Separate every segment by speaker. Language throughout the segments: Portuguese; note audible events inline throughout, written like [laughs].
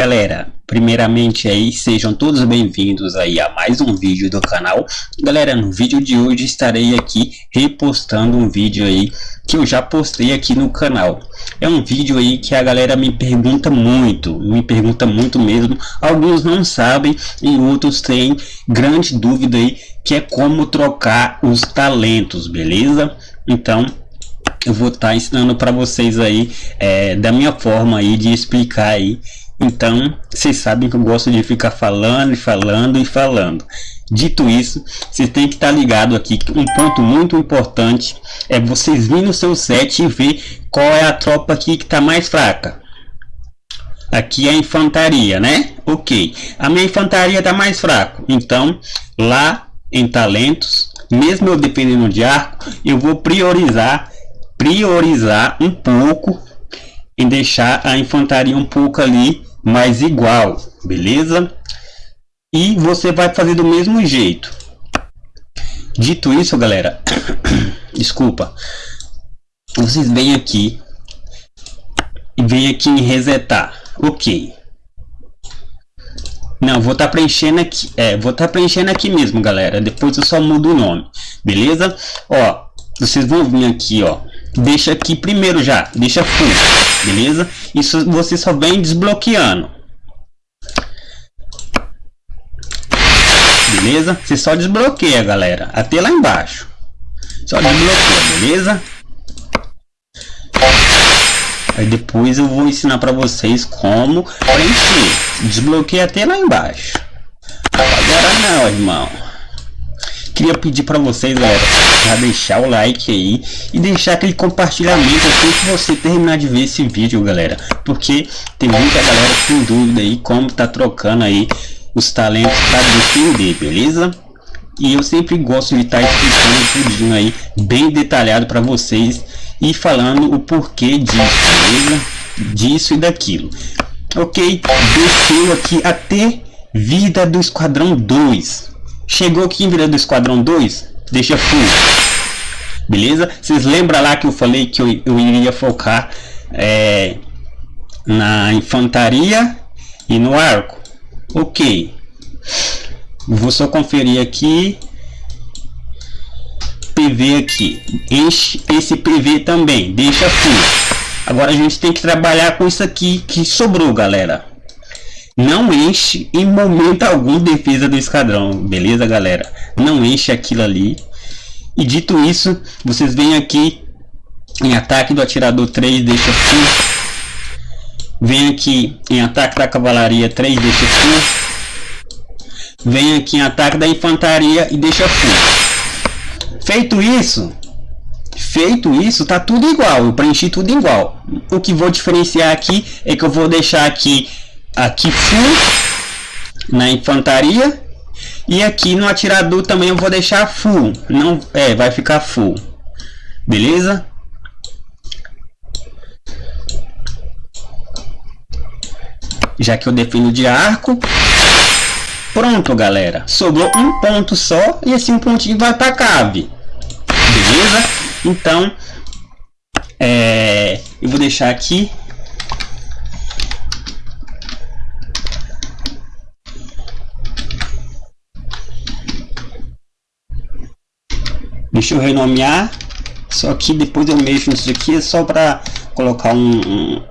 Speaker 1: Galera, primeiramente aí, sejam todos bem-vindos aí a mais um vídeo do canal. Galera, no vídeo de hoje estarei aqui repostando um vídeo aí que eu já postei aqui no canal. É um vídeo aí que a galera me pergunta muito, me pergunta muito mesmo. Alguns não sabem e outros têm grande dúvida aí, que é como trocar os talentos, beleza? Então, eu vou estar tá ensinando para vocês aí é, da minha forma aí de explicar aí então vocês sabem que eu gosto de ficar falando e falando e falando. Dito isso vocês têm que estar ligado aqui que um ponto muito importante é vocês virem no seu set e ver qual é a tropa aqui que está mais fraca. Aqui é a infantaria né? Ok. A minha infantaria está mais fraco então lá em talentos mesmo eu dependendo de arco eu vou priorizar priorizar um pouco em deixar a infantaria um pouco ali mais igual, beleza? E você vai fazer do mesmo jeito. Dito isso, galera, [coughs] desculpa, vocês vêm aqui e vem aqui em resetar, ok? Não, vou estar tá preenchendo aqui, é, vou estar tá preenchendo aqui mesmo, galera. Depois eu só mudo o nome, beleza? Ó, vocês vão vir aqui, ó, deixa aqui primeiro já, deixa full, beleza? Isso você só vem desbloqueando. Beleza? Você só desbloqueia, galera, até lá embaixo. Só desbloqueia, beleza? Aí depois eu vou ensinar para vocês como preencher. Desbloqueia até lá embaixo. Agora não, irmão queria pedir para vocês, galera, já deixar o like aí e deixar aquele compartilhamento assim que você terminar de ver esse vídeo, galera. Porque tem muita galera com dúvida aí como tá trocando aí os talentos para defender, beleza? E eu sempre gosto de estar tá explicando tudinho aí, bem detalhado para vocês e falando o porquê disso, beleza? Disso e daquilo. Ok? Desceu aqui até vida do Esquadrão 2 Chegou aqui em do Esquadrão 2, deixa full. Beleza? Vocês lembram lá que eu falei que eu, eu iria focar é, na infantaria e no arco? Ok. Vou só conferir aqui. PV aqui. Enche esse PV também. Deixa full. Agora a gente tem que trabalhar com isso aqui que sobrou, galera não enche em momento algum defesa do esquadrão, beleza galera? Não enche aquilo ali. E dito isso, vocês vêm aqui em ataque do atirador 3, deixa full. Vem aqui em ataque da cavalaria 3, deixa full. Vem aqui em ataque da infantaria e deixa full. Feito isso, feito isso, tá tudo igual. Eu preenchi tudo igual. O que vou diferenciar aqui é que eu vou deixar aqui aqui full na infantaria e aqui no atirador também eu vou deixar full. Não é vai ficar full. Beleza? Já que eu defino de arco pronto galera. Sobrou um ponto só e esse um pontinho vai para cave. Beleza? Então é, eu vou deixar aqui Deixa eu renomear. Só que depois eu mexo nisso aqui só para colocar um, um,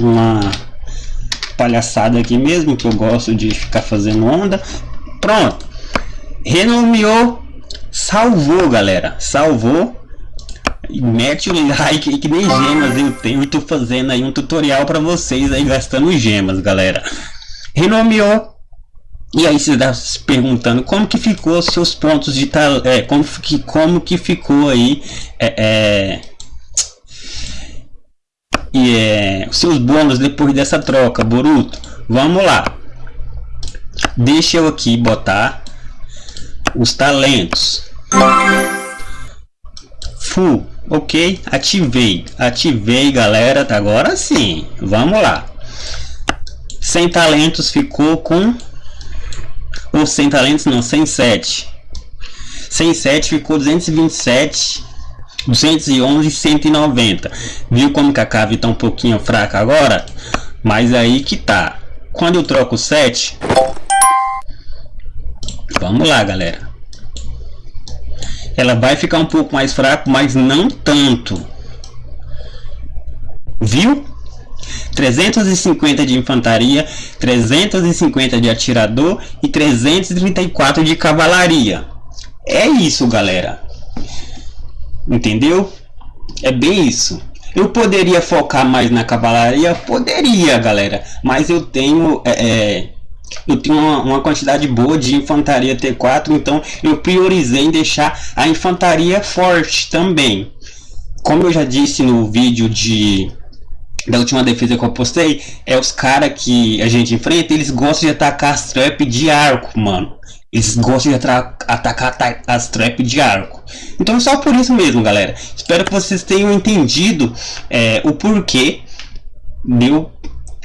Speaker 1: uma palhaçada aqui mesmo, que eu gosto de ficar fazendo onda. Pronto. Renomeou. Salvou, galera. Salvou. Mete o like que nem gemas eu tenho. Estou fazendo aí um tutorial para vocês aí gastando gemas, galera. Renomeou e aí você está se perguntando como que ficou seus pontos de tal, é, como que como que ficou aí é, é, e é, seus bônus depois dessa troca, Boruto. Vamos lá. Deixa eu aqui botar os talentos. Full, ok? Ativei, ativei, galera. Tá agora sim. Vamos lá. Sem talentos ficou com ou 100 talentos não, 107. 107 ficou 227, 211 190. Viu como que a cave tá um pouquinho fraca agora? Mas aí que tá. quando eu troco o 7, vamos lá galera, ela vai ficar um pouco mais fraco, mas não tanto, viu? 350 de infantaria, 350 de atirador e 334 de cavalaria. É isso, galera. Entendeu? É bem isso. Eu poderia focar mais na cavalaria? Poderia, galera. Mas eu tenho... É, é, eu tenho uma, uma, quantidade boa de infantaria T4, então eu priorizei em deixar a infantaria forte também. Como eu já disse no vídeo de da última defesa que eu postei, é os caras que a gente enfrenta, eles gostam de atacar as trap de arco, mano. Eles gostam de atacar as trap de arco. Então só por isso mesmo, galera. Espero que vocês tenham entendido é, o porquê de eu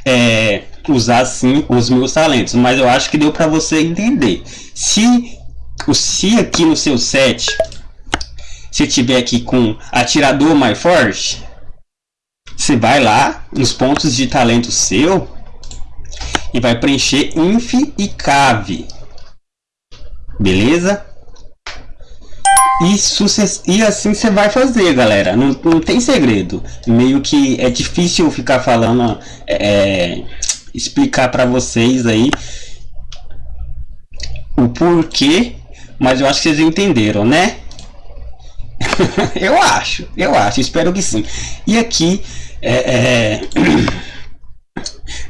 Speaker 1: é, usar assim os meus talentos. Mas eu acho que deu para você entender. Se, se aqui no seu set, se tiver aqui com atirador mais forte, você vai lá nos pontos de talento seu e vai preencher inf e cave. Beleza? Isso, e assim você vai fazer, galera. Não, não tem segredo. Meio que é difícil ficar falando, é, explicar para vocês aí o porquê, mas eu acho que vocês entenderam, né? [laughs] eu acho, eu acho, espero que sim. E aqui é, é...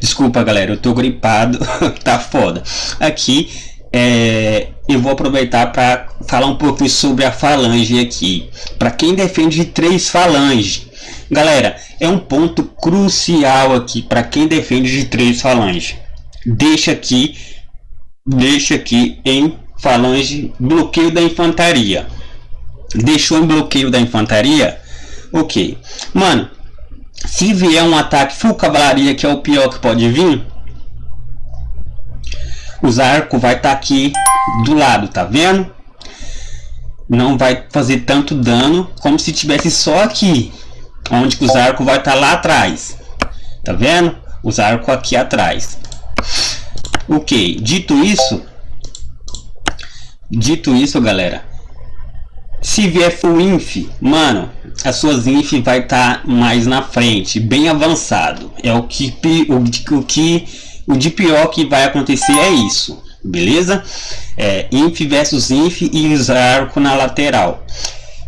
Speaker 1: Desculpa, galera, eu tô gripado, [laughs] tá foda. Aqui é, eu vou aproveitar para falar um pouquinho sobre a falange aqui. Para quem defende três falanges, galera, é um ponto crucial aqui para quem defende de três falanges. Deixa aqui, deixa aqui em falange bloqueio da infantaria. Deixou em bloqueio da infantaria? Ok. Mano, se vier um ataque full cavalaria, que é o pior que pode vir, os arcos vai estar tá aqui do lado, tá vendo? Não vai fazer tanto dano como se tivesse só aqui, onde os arcos vai estar tá lá atrás. Tá vendo? Os arcos aqui atrás. Ok, dito isso, dito isso, galera, se vier full inf, mano, as suas inf vai estar tá mais na frente, bem avançado. É o que o, o que o de pior que vai acontecer é isso, beleza? É, inf versus inf e usar arco na lateral.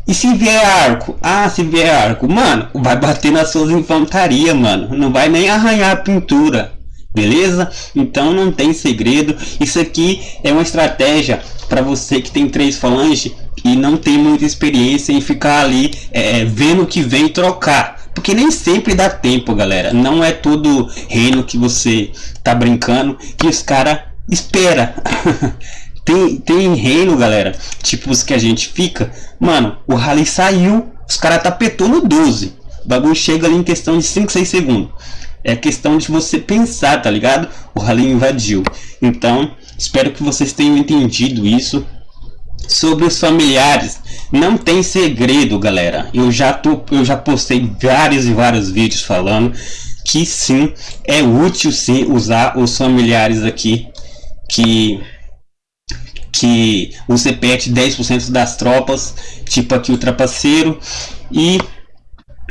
Speaker 1: E se vier arco? Ah, se vier arco, mano, vai bater nas suas infantaria, mano. Não vai nem arranhar a pintura beleza? Então não tem segredo. Isso aqui é uma estratégia para você que tem três falanges e não tem muita experiência em ficar ali é, vendo que vem trocar. Porque nem sempre dá tempo, galera. Não é todo reino que você tá brincando que os cara espera. [laughs] tem, tem reino, galera, tipo os que a gente fica. Mano, o rally saiu, os cara tapetou no 12. O bagulho chega ali em questão de 5, 6 segundos. É questão de você pensar, tá ligado? O rally invadiu. Então, espero que vocês tenham entendido isso. Sobre os familiares, não tem segredo, galera. Eu já, tô, eu já postei vários e vários vídeos falando que sim, é útil sim usar os familiares aqui que que você perde 10% das tropas, tipo aqui o trapaceiro, e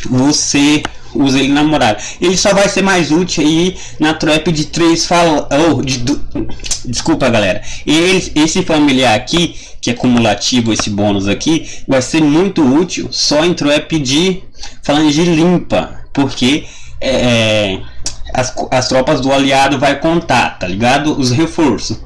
Speaker 1: você usa ele na muralha. Ele só vai ser mais útil aí na trap de três fal... Oh, de, do... Desculpa, galera. Ele, esse familiar aqui, que é cumulativo esse bônus aqui, vai ser muito útil só em trap de falange limpa, porque é, é, as, as tropas do aliado vai contar, tá ligado? Os reforços.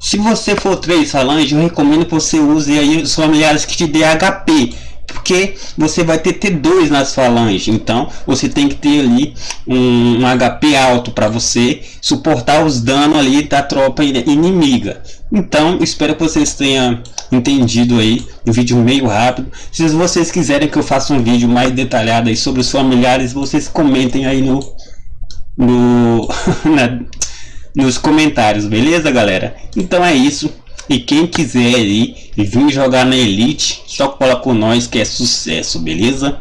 Speaker 1: Se você for 3 falange, eu recomendo que você use aí os familiares que te dê HP porque você vai ter T2 nas falanges, então você tem que ter ali um, um HP alto para você suportar os danos ali da tropa inimiga. Então espero que vocês tenham entendido aí um vídeo meio rápido. Se vocês quiserem que eu faça um vídeo mais detalhado aí sobre os familiares, vocês comentem aí no, no [laughs] na, nos comentários, beleza galera? Então é isso. E quem quiser aí vir jogar na Elite, só cola com nós que é sucesso, beleza?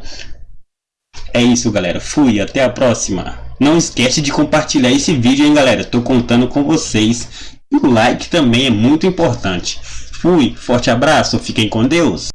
Speaker 1: É isso galera, fui, até a próxima. Não esquece de compartilhar esse vídeo hein galera, tô contando com vocês. E o like também é muito importante. Fui, forte abraço, fiquem com Deus.